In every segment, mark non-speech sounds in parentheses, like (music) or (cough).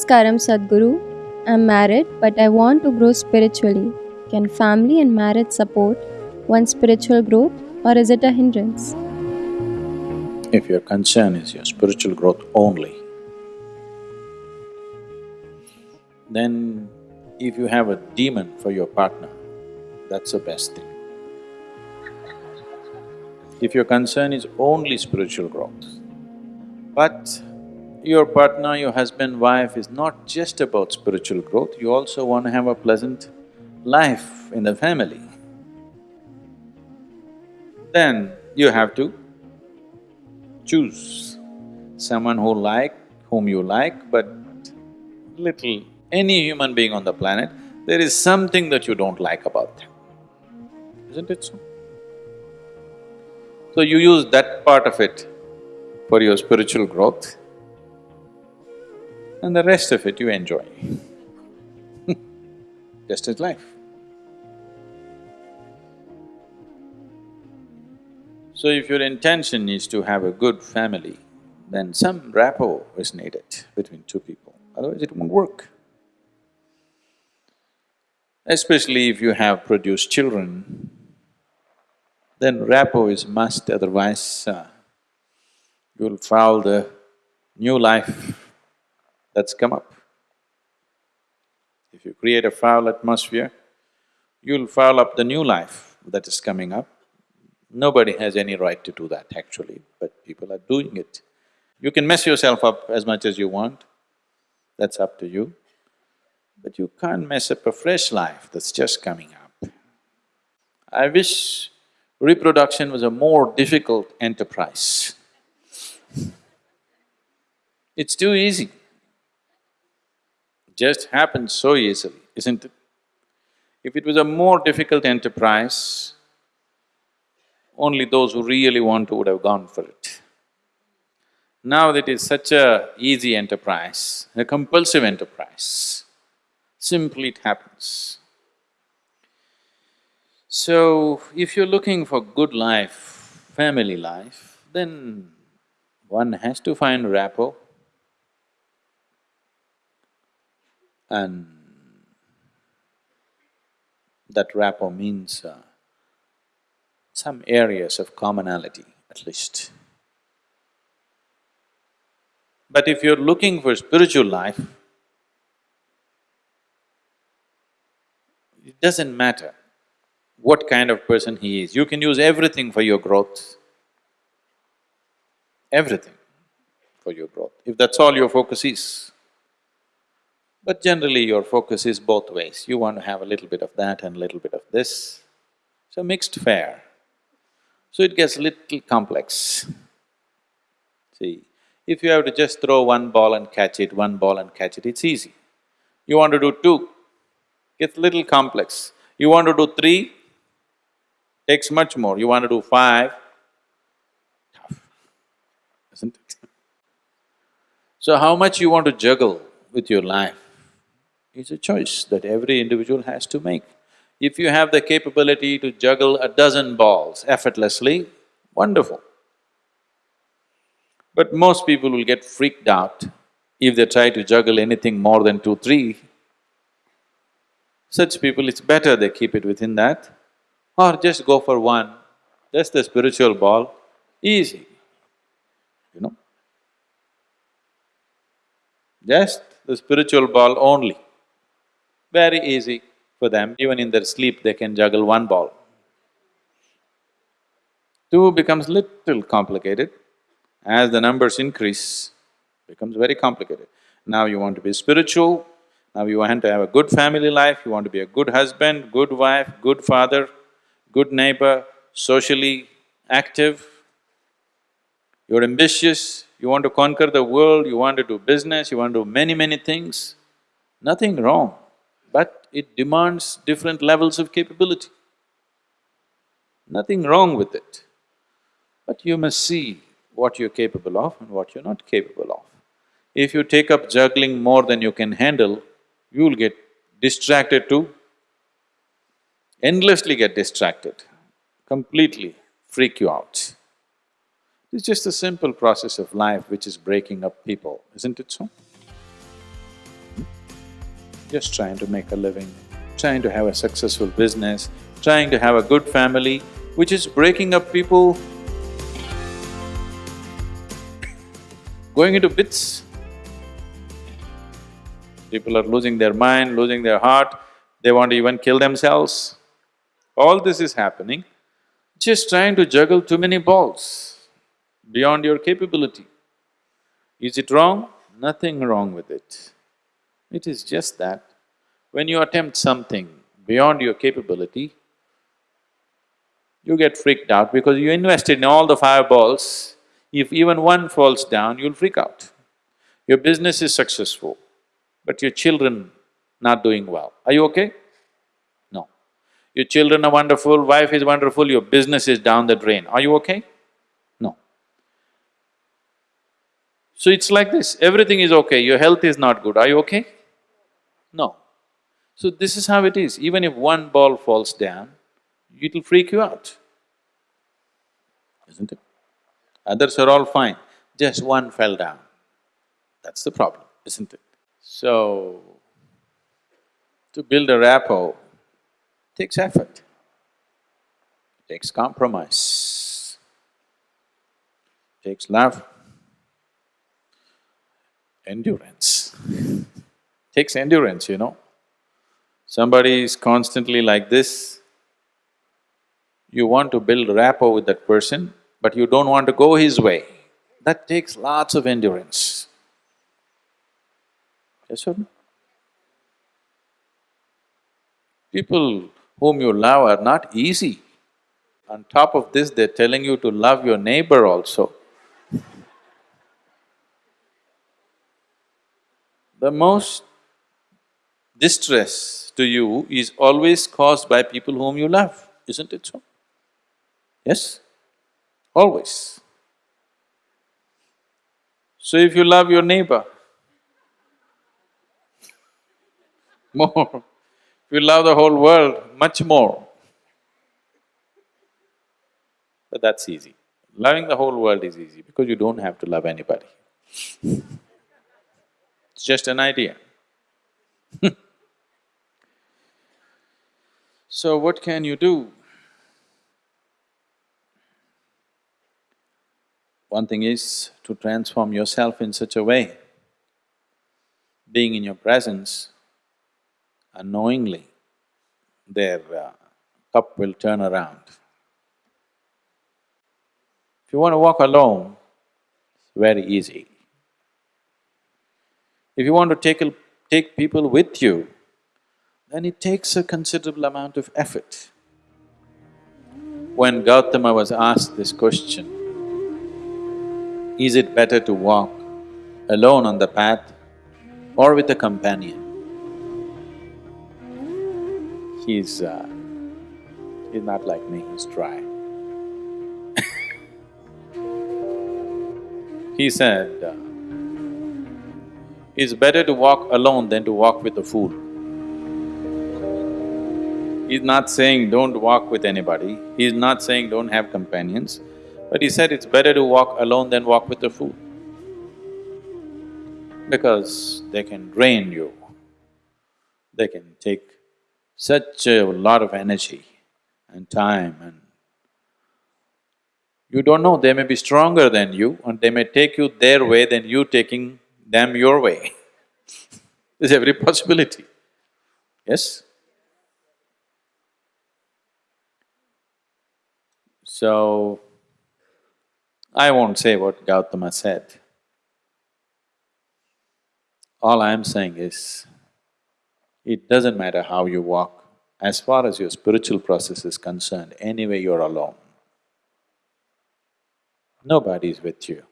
Namaskaram Sadhguru. I'm married but I want to grow spiritually. Can family and marriage support one's spiritual growth or is it a hindrance? If your concern is your spiritual growth only, then if you have a demon for your partner, that's the best thing. If your concern is only spiritual growth, but your partner, your husband, wife is not just about spiritual growth, you also want to have a pleasant life in the family, then you have to choose someone who like, whom you like, but little… any human being on the planet, there is something that you don't like about them, isn't it so? So you use that part of it for your spiritual growth and the rest of it you enjoy (laughs) just as life. So if your intention is to have a good family, then some rapport is needed between two people, otherwise it won't work. Especially if you have produced children, then rapport is must, otherwise uh, you'll foul the new life that's come up. If you create a foul atmosphere, you'll foul up the new life that is coming up. Nobody has any right to do that actually, but people are doing it. You can mess yourself up as much as you want, that's up to you. But you can't mess up a fresh life that's just coming up. I wish reproduction was a more difficult enterprise. It's too easy just happens so easily, isn't it? If it was a more difficult enterprise, only those who really want to would have gone for it. Now that it's such a easy enterprise, a compulsive enterprise, simply it happens. So, if you're looking for good life, family life, then one has to find rapport, and that rapport means uh, some areas of commonality at least. But if you're looking for spiritual life, it doesn't matter what kind of person he is, you can use everything for your growth, everything for your growth, if that's all your focus is. But generally your focus is both ways, you want to have a little bit of that and a little bit of this. So mixed fare. So it gets little complex. See, if you have to just throw one ball and catch it, one ball and catch it, it's easy. You want to do two, gets little complex. You want to do three, takes much more. You want to do five, tough, isn't it? So how much you want to juggle with your life is a choice that every individual has to make. If you have the capability to juggle a dozen balls effortlessly, wonderful. But most people will get freaked out if they try to juggle anything more than two, three. Such people, it's better they keep it within that or just go for one, just the spiritual ball, easy, you know. Just the spiritual ball only. Very easy for them, even in their sleep they can juggle one ball. Two becomes little complicated. As the numbers increase, becomes very complicated. Now you want to be spiritual, now you want to have a good family life, you want to be a good husband, good wife, good father, good neighbor, socially active, you're ambitious, you want to conquer the world, you want to do business, you want to do many, many things, nothing wrong but it demands different levels of capability. Nothing wrong with it, but you must see what you're capable of and what you're not capable of. If you take up juggling more than you can handle, you'll get distracted too, endlessly get distracted, completely freak you out. It's just a simple process of life which is breaking up people, isn't it so? Just trying to make a living, trying to have a successful business, trying to have a good family, which is breaking up people, going into bits. People are losing their mind, losing their heart, they want to even kill themselves. All this is happening, just trying to juggle too many balls beyond your capability. Is it wrong? Nothing wrong with it. It is just that when you attempt something beyond your capability, you get freaked out because you invested in all the fireballs. If even one falls down, you'll freak out. Your business is successful, but your children not doing well. Are you okay? No. Your children are wonderful, wife is wonderful, your business is down the drain. Are you okay? No. So it's like this, everything is okay, your health is not good. Are you okay? No. So this is how it is, even if one ball falls down, it'll freak you out, isn't it? Others are all fine, just one fell down. That's the problem, isn't it? So, to build a rapport takes effort, takes compromise, takes love, endurance. (laughs) takes endurance, you know. Somebody is constantly like this, you want to build rapport with that person, but you don't want to go his way. That takes lots of endurance. Yes or no? People whom you love are not easy. On top of this, they're telling you to love your neighbor also. The most distress to you is always caused by people whom you love, isn't it so? Yes? Always. So if you love your neighbor (laughs) more, if you love the whole world, much more. But that's easy. Loving the whole world is easy because you don't have to love anybody. (laughs) It's just an idea. (laughs) so what can you do? One thing is to transform yourself in such a way, being in your presence, unknowingly, their uh, cup will turn around. If you want to walk alone, it's very easy. If you want to take, take people with you, then it takes a considerable amount of effort. When Gautama was asked this question, is it better to walk alone on the path or with a companion? He's… Uh, he's not like me, he's dry. (laughs) he said, uh, it's better to walk alone than to walk with a fool. He's not saying don't walk with anybody, he's not saying don't have companions, but he said it's better to walk alone than walk with a fool. Because they can drain you, they can take such a lot of energy and time and you don't know, they may be stronger than you and they may take you their way than you taking them your way. (laughs) There's every possibility, yes? So, I won't say what Gautama said. All I am saying is, it doesn't matter how you walk, as far as your spiritual process is concerned, anyway you're alone. Nobody is with you.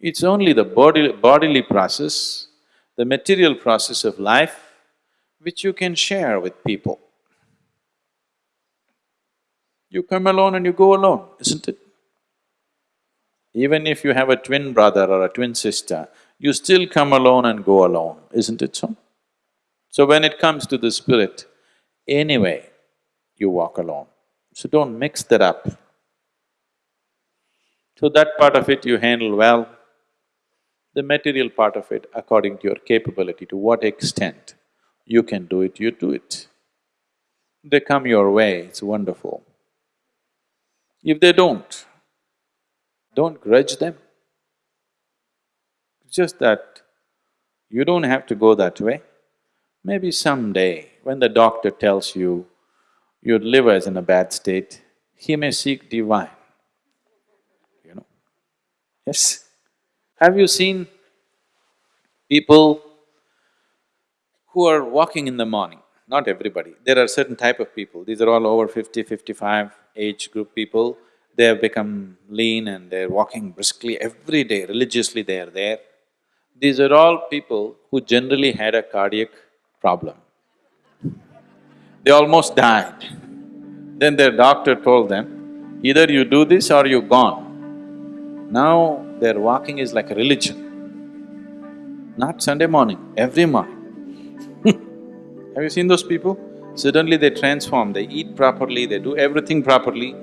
It's only the body, bodily process, the material process of life, which you can share with people. You come alone and you go alone, isn't it? Even if you have a twin brother or a twin sister, you still come alone and go alone, isn't it so? So when it comes to the spirit, anyway, you walk alone. So don't mix that up. So that part of it you handle well, The material part of it, according to your capability, to what extent you can do it, you do it. They come your way, it's wonderful. If they don't, don't grudge them. Just that you don't have to go that way. Maybe someday, when the doctor tells you your liver is in a bad state, he may seek divine, you know. Yes. Have you seen people who are walking in the morning? Not everybody, there are certain type of people, these are all over 50, 55 age group people, they have become lean and they're walking briskly every day, religiously they are there. These are all people who generally had a cardiac problem. They almost died. Then their doctor told them, either you do this or you're gone. Now their walking is like a religion. Not Sunday morning, every morning. (laughs) Have you seen those people? Suddenly they transform, they eat properly, they do everything properly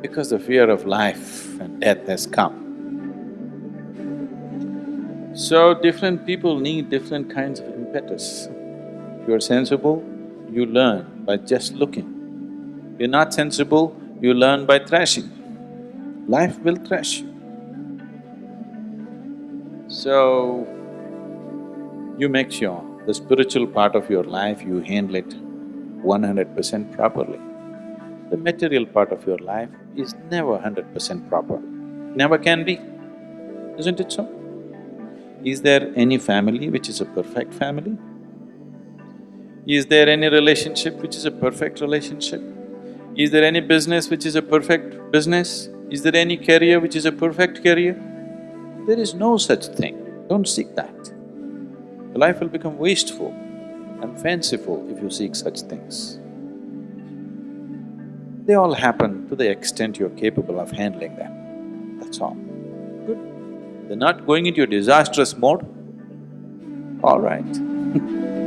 because the fear of life and death has come. So different people need different kinds of impetus. If you're sensible, you learn by just looking. If you're not sensible, you learn by thrashing. Life will thrash you. So, you make sure the spiritual part of your life, you handle it one hundred percent properly. The material part of your life is never hundred percent proper, never can be, isn't it so? Is there any family which is a perfect family? Is there any relationship which is a perfect relationship? Is there any business which is a perfect business? Is there any career which is a perfect career? There is no such thing, don't seek that. Your life will become wasteful and fanciful if you seek such things. They all happen to the extent you're capable of handling them, that's all. Good. They're not going into a disastrous mode, all right (laughs)